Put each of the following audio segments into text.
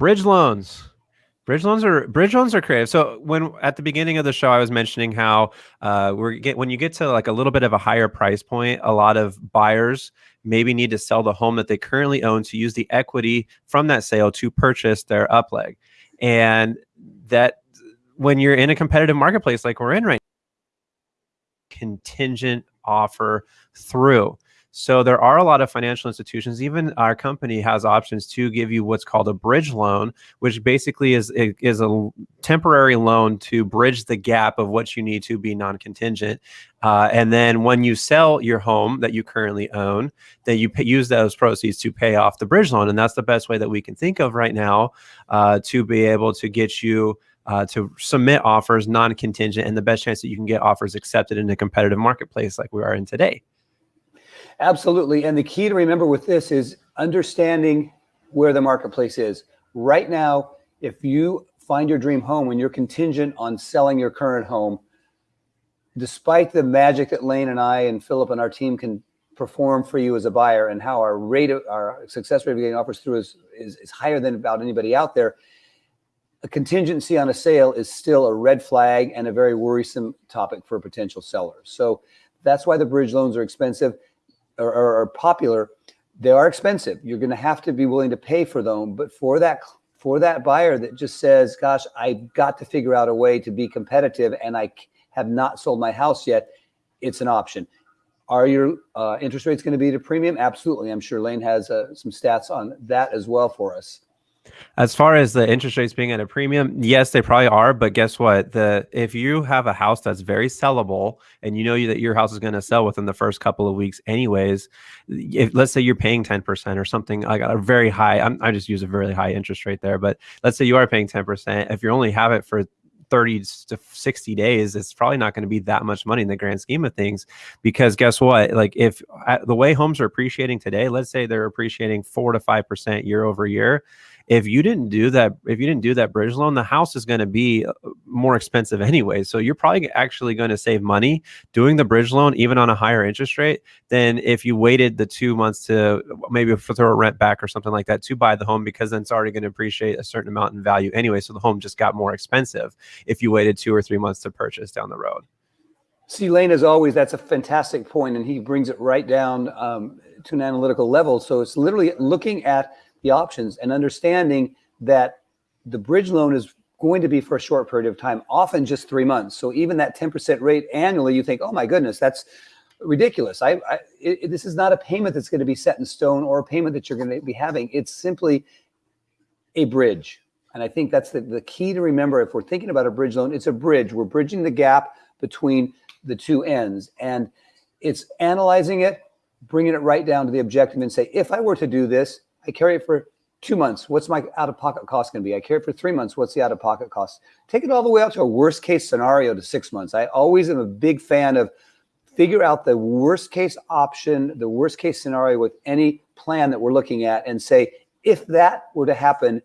Bridge loans. Bridge loans are bridge loans are creative. So when at the beginning of the show, I was mentioning how uh, we're get when you get to like a little bit of a higher price point, a lot of buyers maybe need to sell the home that they currently own to use the equity from that sale to purchase their upleg, and that when you're in a competitive marketplace like we're in right now, contingent offer through. So there are a lot of financial institutions. Even our company has options to give you what's called a bridge loan, which basically is is a temporary loan to bridge the gap of what you need to be non-contingent. Uh, and then when you sell your home that you currently own, then you pay, use those proceeds to pay off the bridge loan, and that's the best way that we can think of right now uh, to be able to get you. Uh, to submit offers non-contingent and the best chance that you can get offers accepted in a competitive marketplace like we are in today. Absolutely. And the key to remember with this is understanding where the marketplace is. Right now, if you find your dream home and you're contingent on selling your current home, despite the magic that Lane and I and Philip and our team can perform for you as a buyer and how our rate of our success rate of getting offers through is, is, is higher than about anybody out there, a contingency on a sale is still a red flag and a very worrisome topic for potential sellers. So that's why the bridge loans are expensive or, or, popular, they are expensive. You're going to have to be willing to pay for them. But for that for that buyer that just says, "Gosh, I've got to figure out a way to be competitive, and I have not sold my house yet," it's an option. Are your uh, interest rates going to be at a premium? Absolutely. I'm sure Lane has uh, some stats on that as well for us. As far as the interest rates being at a premium, yes, they probably are. But guess what? The if you have a house that's very sellable and you know that your house is going to sell within the first couple of weeks, anyways, if let's say you're paying 10% or something like a very high, I'm, I just use a very high interest rate there, but let's say you are paying 10%. If you only have it for 30 to 60 days, it's probably not going to be that much money in the grand scheme of things. Because guess what? Like, if uh, the way homes are appreciating today, let's say they're appreciating four to 5% year over year if you didn't do that, if you didn't do that bridge loan, the house is going to be uh, more expensive anyway. So you're probably actually going to save money doing the bridge loan, even on a higher interest rate, than if you waited the two months to maybe throw a rent back or something like that to buy the home, because then it's already going to appreciate a certain amount in value anyway. So the home just got more expensive if you waited two or three months to purchase down the road. See, Lane, as always, that's a fantastic point, and he brings it right down um, to an analytical level. So it's literally looking at the options and understanding that the bridge loan is going to be for a short period of time, often just three months. So even that 10% rate annually, you think, oh my goodness, that's ridiculous. I, I it, this is not a payment that's going to be set in stone or a payment that you're going to be having. It's simply a bridge. And I think that's the, the key to remember if we're thinking about a bridge loan, it's a bridge. We're bridging the gap between the two ends. And it's analyzing it, bringing it right down to the objective and say, if I were to do this, I carry it for two months. What's my out-of-pocket cost going to be? I carry it for three months. What's the out-of-pocket cost? Take it all the way out to a worst case scenario to six months. I always am a big fan of figure out the worst case option, the worst case scenario with any plan that we're looking at and say, if that were to happen,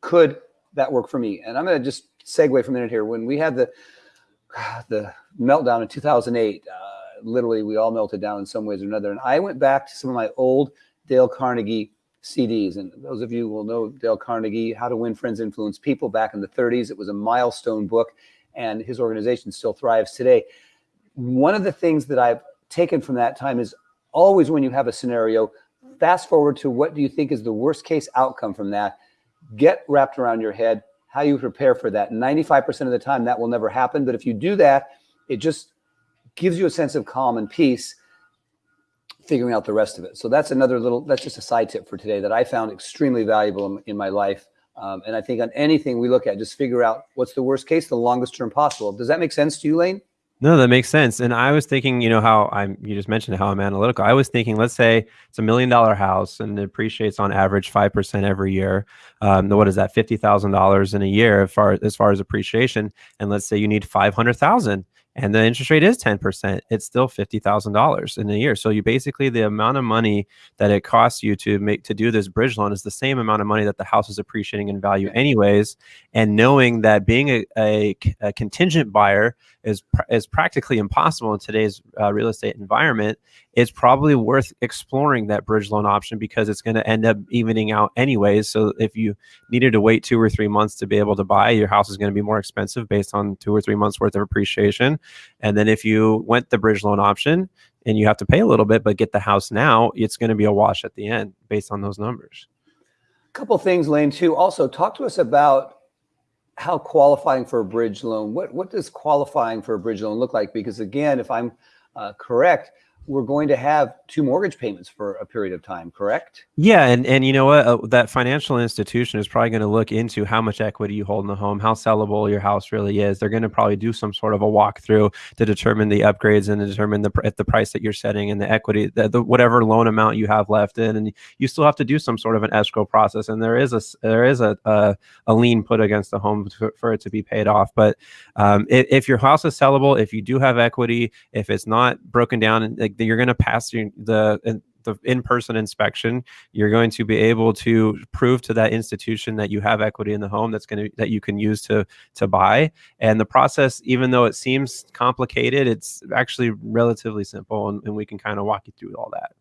could that work for me? And I'm going to just segue for a minute here. When we had the, the meltdown in 2008, uh, literally we all melted down in some ways or another. And I went back to some of my old Dale Carnegie CDs. And those of you will know Dale Carnegie, How to Win Friends, Influence People back in the 30s. It was a milestone book, and his organization still thrives today. One of the things that I've taken from that time is always when you have a scenario, fast forward to what do you think is the worst case outcome from that? Get wrapped around your head how you prepare for that. 95% of the time, that will never happen. But if you do that, it just gives you a sense of calm and peace figuring out the rest of it. So that's another little, that's just a side tip for today that I found extremely valuable in, in my life. Um, and I think on anything we look at, just figure out what's the worst case, the longest term possible. Does that make sense to you, Lane? No, that makes sense. And I was thinking, you know, how I'm, you just mentioned how I'm analytical. I was thinking, let's say it's a million dollar house and it appreciates on average 5% every year. Um, what is that? $50,000 in a year as far, as far as appreciation. And let's say you need 500,000 and the interest rate is 10%, it's still $50,000 in a year. So you basically the amount of money that it costs you to make to do this bridge loan is the same amount of money that the house is appreciating in value anyways. And knowing that being a, a, a contingent buyer is is practically impossible in today's uh, real estate environment, it's probably worth exploring that bridge loan option because it's going to end up evening out anyways. So if you needed to wait two or three months to be able to buy, your house is going to be more expensive based on two or three months worth of appreciation. And then if you went the bridge loan option and you have to pay a little bit, but get the house now, it's going to be a wash at the end based on those numbers. A couple things, Lane, too. Also, talk to us about how qualifying for a bridge loan, what, what does qualifying for a bridge loan look like? Because again, if I'm uh, correct, we're going to have two mortgage payments for a period of time, correct? Yeah, and and you know what, uh, that financial institution is probably going to look into how much equity you hold in the home, how sellable your house really is. They're going to probably do some sort of a walkthrough to determine the upgrades and to determine the at the price that you're setting and the equity, the, the, whatever loan amount you have left in, and you still have to do some sort of an escrow process. And there is a there is a a, a lien put against the home for, for it to be paid off. But um, if, if, your house is sellable, if you do have equity, if it's not broken down, like you're going to pass the the in-person inspection. You're going to be able to prove to that institution that you have equity in the home that's going to that you can use to to buy. And the process even though it seems complicated it's actually relatively simple and, and we can kind of walk you through all that.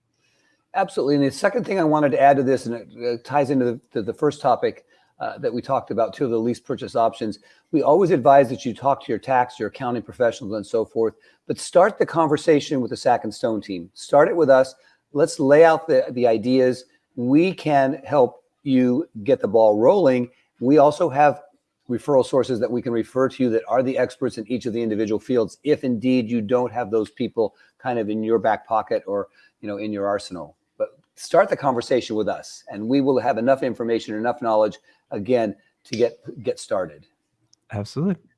Absolutely. And the second thing i wanted to add to this and it ties into the, the first topic uh, that we talked about two of the lease purchase options. We always advise that you talk to your tax, your accounting professionals and so forth, but start the conversation with the Sack and Stone team. Start it with us. Let's lay out the, the ideas. We can help you get the ball rolling. We also have referral sources that we can refer to you that are the experts in each of the individual fields if indeed you don't have those people kind of in your back pocket or you know in your arsenal but start the conversation with us and we will have enough information enough knowledge again to get get started. Absolutely.